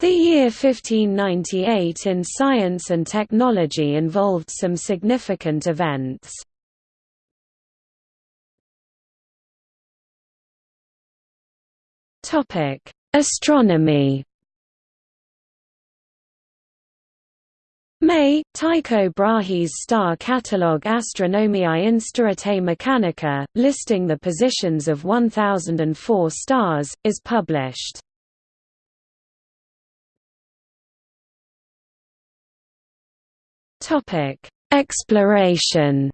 The year 1598 in science and technology involved some significant events. Astronomy May, Tycho Brahe's star catalogue Astronomiae Instauratae Mechanica, listing the positions of 1004 stars, is published. Topic: Exploration.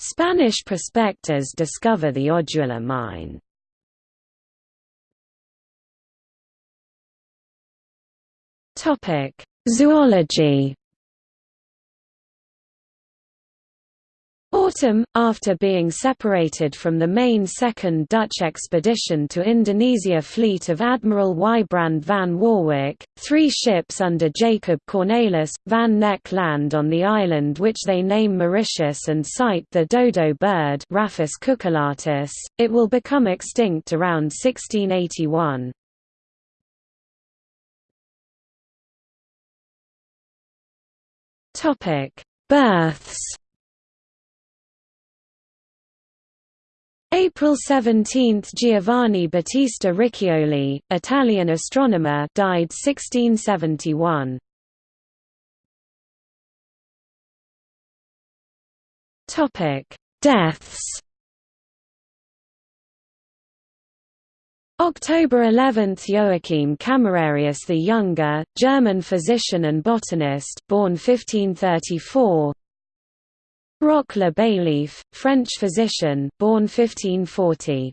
Spanish prospectors discover the Odula mine. Topic: Zoology. Autumn, after being separated from the main Second Dutch expedition to Indonesia fleet of Admiral Wybrand van Warwijck, three ships under Jacob Cornelis, van Neck land on the island which they name Mauritius and sight the dodo bird Raphus cucullatus. It will become extinct around 1681. Births April 17 – Giovanni Battista Riccioli, Italian astronomer died 1671. Deaths October 11 – Joachim Camerarius the Younger, German physician and botanist born 1534 Roch le Baillif, French physician, born 1540.